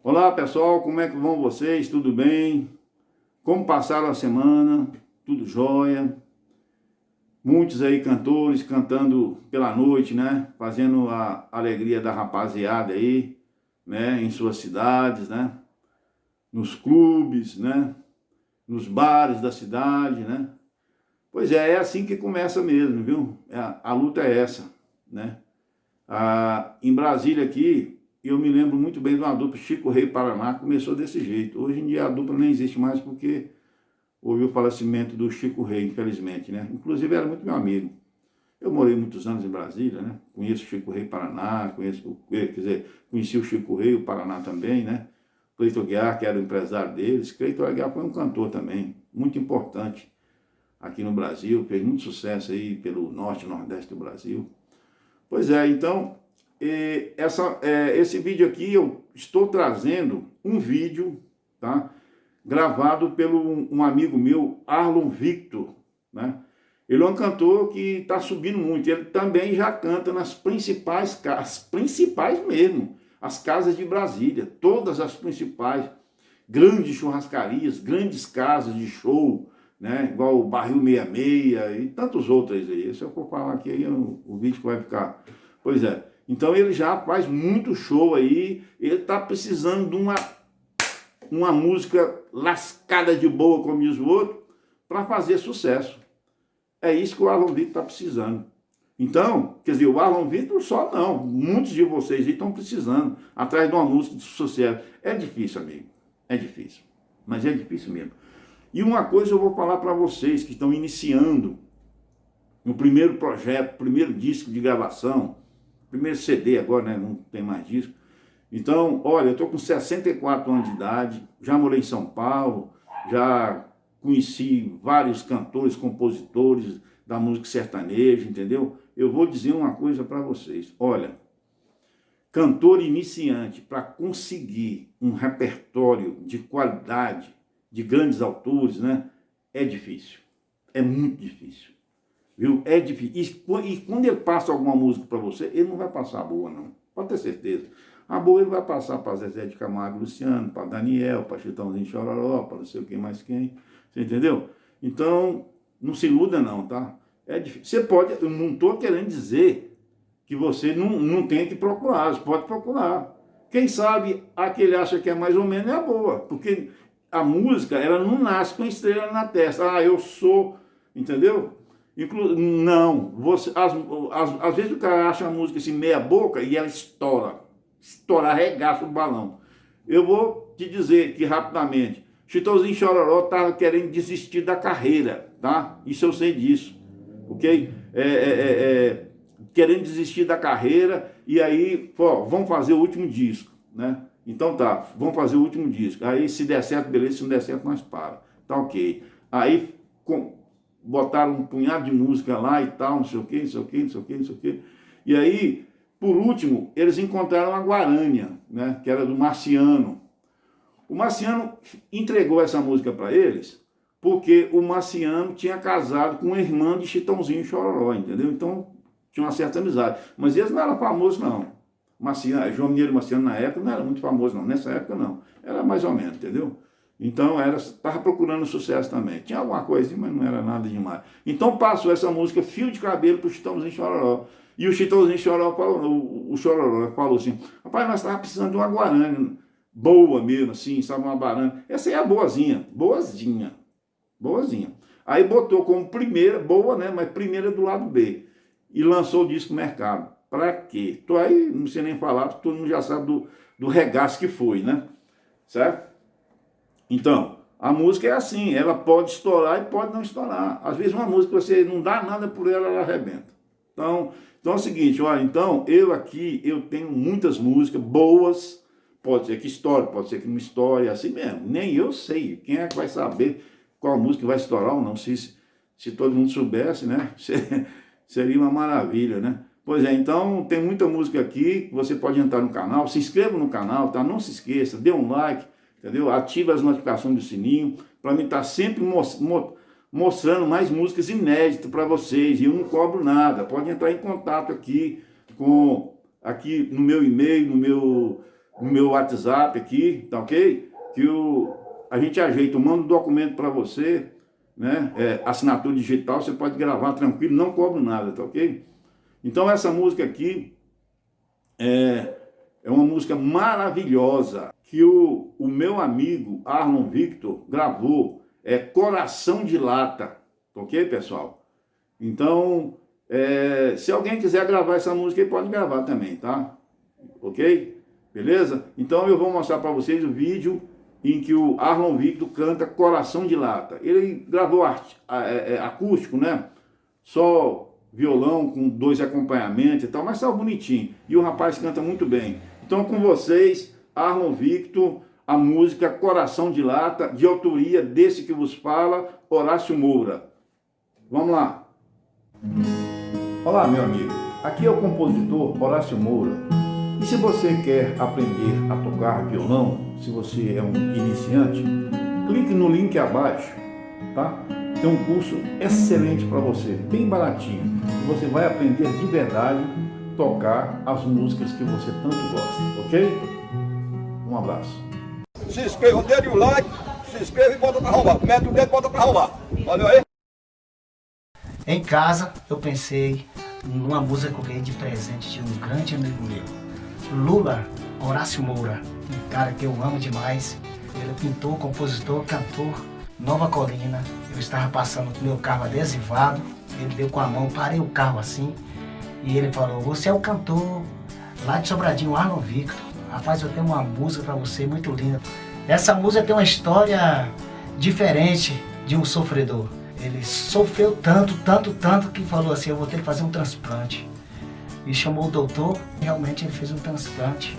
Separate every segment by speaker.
Speaker 1: Olá pessoal, como é que vão vocês? Tudo bem? Como passaram a semana? Tudo jóia? Muitos aí cantores cantando pela noite, né? Fazendo a alegria da rapaziada aí, né? Em suas cidades, né? Nos clubes, né? Nos bares da cidade, né? Pois é, é assim que começa mesmo, viu? A, é, a luta é essa, né? Ah, em Brasília aqui, eu me lembro muito bem de uma dupla, Chico Rei Paraná, começou desse jeito. Hoje em dia a dupla nem existe mais porque houve o falecimento do Chico Rei, infelizmente, né? Inclusive era muito meu amigo. Eu morei muitos anos em Brasília, né? Conheço o Chico Rei Paraná, conheço, quer dizer, conheci o Chico Rei, o Paraná também, né? Cleiton Guiar, que era o empresário deles. Cleiton Guiar foi um cantor também, muito importante aqui no Brasil, fez muito sucesso aí pelo norte e nordeste do Brasil. Pois é, então, e essa, é, esse vídeo aqui eu estou trazendo um vídeo, tá? Gravado pelo um amigo meu, Arlon Victor, né? Ele é um cantor que está subindo muito, ele também já canta nas principais casas, principais mesmo, as casas de Brasília, todas as principais, grandes churrascarias, grandes casas de show, né? igual o Barril 66 e tantos outros aí. Se eu for falar aqui, aí, o, o vídeo vai ficar... Pois é, então ele já faz muito show aí, ele está precisando de uma, uma música lascada de boa, como diz o outro, para fazer sucesso. É isso que o Arlon Vitor está precisando. Então, quer dizer, o Arlon Vitor só não, muitos de vocês aí estão precisando, atrás de uma música de sucesso. É difícil, amigo, é difícil, mas é difícil mesmo. E uma coisa eu vou falar para vocês que estão iniciando no primeiro projeto, primeiro disco de gravação, primeiro CD agora, né? Não tem mais disco. Então, olha, eu estou com 64 anos de idade, já morei em São Paulo, já conheci vários cantores, compositores da música sertaneja, entendeu? Eu vou dizer uma coisa para vocês. Olha, cantor iniciante, para conseguir um repertório de qualidade, de grandes autores, né? É difícil. É muito difícil. Viu? É difícil. E, e quando ele passa alguma música para você, ele não vai passar boa, não. Pode ter certeza. A boa ele vai passar para Zezé de Camargo Luciano, para Daniel, para Chitãozinho Chororó, para não sei o que mais quem. Você entendeu? Então, não se iluda não, tá? É difícil. Você pode, eu não estou querendo dizer que você não, não tem que procurar, você pode procurar. Quem sabe a que ele acha que é mais ou menos é a boa, porque a música, ela não nasce com estrela na testa. Ah, eu sou, entendeu? Inclu não, você, às, às, às, vezes o cara acha a música assim meia boca e ela estoura, estoura, arregaça o balão. Eu vou te dizer que rapidamente, Chitãozinho Chororó estava querendo desistir da carreira, tá? Isso eu sei disso, ok? É, é, é, é querendo desistir da carreira e aí, pô, vamos fazer o último disco, né? Então tá, vamos fazer o último disco. Aí se der certo, beleza, se não der certo, nós para. Tá ok. Aí com, botaram um punhado de música lá e tal, não sei o que, não sei o que, não sei o que, não sei o que. E aí, por último, eles encontraram a Guarânia, né, que era do Marciano. O Marciano entregou essa música para eles porque o Marciano tinha casado com uma irmã de Chitãozinho Chororó, entendeu? Então, tinha uma certa amizade. Mas eles não eram famosos, não. Marciano, João Mineiro Marciano, na época, não era muito famoso, não. Nessa época, não. Era mais ou menos, entendeu? Então, estava procurando sucesso também. Tinha alguma coisa, mas não era nada demais. Então, passou essa música Fio de Cabelo para o Chitãozinho Chororó. E o Chitãozinho Chororó falou, o, Chororó falou assim, rapaz, nós estávamos precisando de uma Guarani, boa mesmo, assim, sabe, uma barana. Essa aí é boazinha, boazinha, boazinha. Aí botou como primeira, boa, né, mas primeira do lado B. E lançou o disco mercado. Para quê? Tô aí, não sei nem falar, todo mundo já sabe do, do regaço que foi, né? Certo? Então, a música é assim, ela pode estourar e pode não estourar. Às vezes uma música, você não dá nada por ela, ela arrebenta. Então, então é o seguinte, olha, então eu aqui, eu tenho muitas músicas boas, pode ser que estoure, pode ser que não estoure, é assim mesmo. Nem eu sei, quem é que vai saber qual música vai estourar ou não, se, se todo mundo soubesse, né, seria uma maravilha, né. Pois é, então tem muita música aqui, você pode entrar no canal, se inscreva no canal, tá? Não se esqueça, dê um like, entendeu? Ative as notificações do sininho, para mim estar tá sempre mostrando mais músicas inéditas para vocês, e eu não cobro nada, pode entrar em contato aqui, com, aqui no meu e-mail, no meu no meu WhatsApp aqui, tá ok? Que o, a gente ajeita, eu mando um documento para você, né? É, assinatura digital, você pode gravar tranquilo, não cobro nada, tá ok? Então essa música aqui é, é uma música maravilhosa que o, o meu amigo Arlon Victor gravou, é Coração de Lata, ok pessoal? Então, é, se alguém quiser gravar essa música, ele pode gravar também, tá? Ok? Beleza? Então eu vou mostrar para vocês o vídeo em que o Arlon Victor canta Coração de Lata. Ele gravou é, é, acústico, né? Só violão com dois acompanhamentos e tal, mas tá bonitinho. E o rapaz canta muito bem. Então com vocês, Arlon Victor, a música Coração de Lata, de autoria desse que vos fala, Horácio Moura. Vamos lá. Olá, meu amigo. Aqui é o compositor Horácio Moura. E se você quer aprender a tocar violão, se você é um iniciante, clique no link abaixo, tá? Tem um curso excelente para você, bem baratinho. Você vai aprender de verdade tocar as músicas que você tanto gosta, ok? Um abraço.
Speaker 2: Se inscreva, dê o like, se inscreva e bota para arrombar. Mete o dedo e bota para arrombar. Valeu aí?
Speaker 3: Em casa, eu pensei numa música que eu ganhei de presente de um grande amigo meu. Lula Horácio Moura, um cara que eu amo demais. Ele é pintor, compositor, cantor, Nova Colina. Eu estava passando com meu carro adesivado, ele deu com a mão, parei o carro assim, e ele falou, você é o cantor lá de Sobradinho, Arno Victor. Rapaz, eu tenho uma música para você muito linda. Essa música tem uma história diferente de um sofredor. Ele sofreu tanto, tanto, tanto que falou assim, eu vou ter que fazer um transplante. E chamou o doutor, realmente ele fez um transplante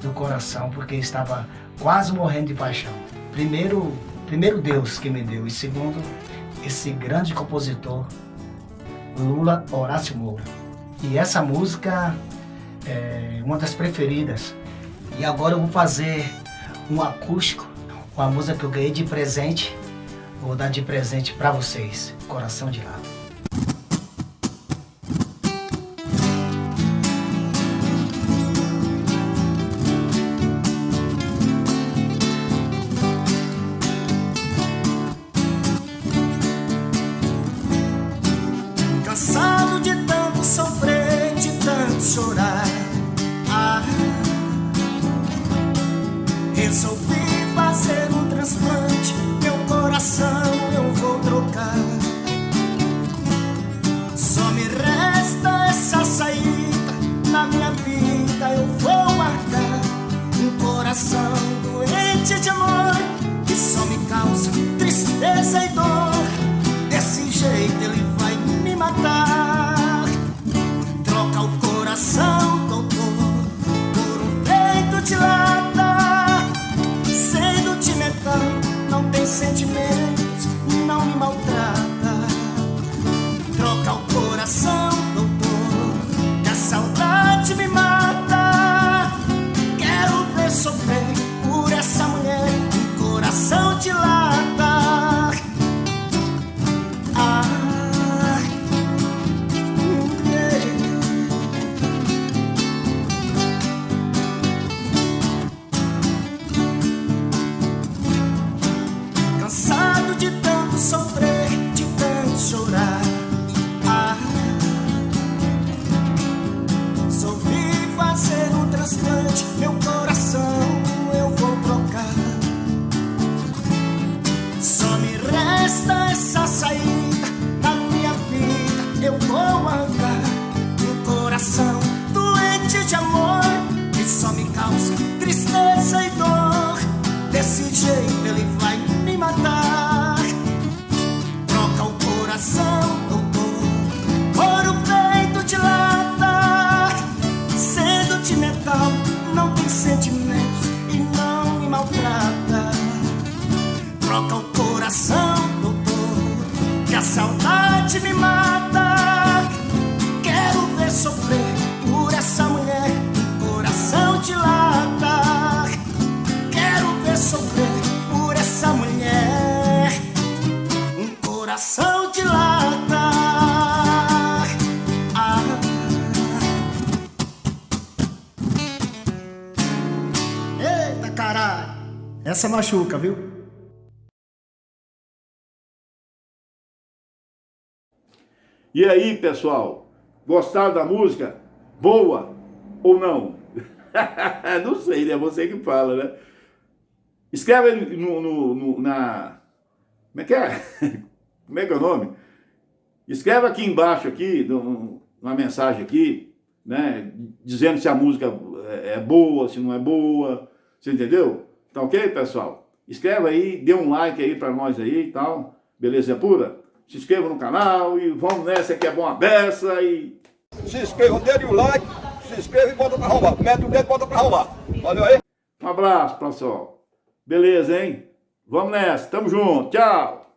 Speaker 3: do coração, porque estava quase morrendo de paixão. Primeiro, primeiro Deus que me deu, e segundo, esse grande compositor, Lula Horácio Moura. E essa música é uma das preferidas. E agora eu vou fazer um acústico, uma música que eu ganhei de presente Vou dar de presente para vocês, coração de lado.
Speaker 4: coração, doutor, que a saudade me mata. Quero ver sofrer por essa mulher, coração de lata. Quero ver sofrer por essa mulher, um coração de lata. Ah. Essa
Speaker 3: machuca, viu?
Speaker 1: E aí, pessoal, gostaram da música? Boa ou não? não sei, né? Você que fala, né? Escreve no, no, no, na... Como é que é? Como é que é o nome? Escreve aqui embaixo, aqui, uma mensagem aqui, né? Dizendo se a música é boa, se não é boa. Você entendeu? Tá ok, pessoal? Escreve aí, dê um like aí pra nós aí e tal. Beleza pura? Se inscreva no canal e vamos nessa que é bom a beça e...
Speaker 2: Se inscreva, dê o like, se inscreva e bota pra arrombar. Mete o dedo e bota pra arrombar. Valeu aí.
Speaker 1: Um abraço, pessoal. Beleza, hein? Vamos nessa. Tamo junto. Tchau.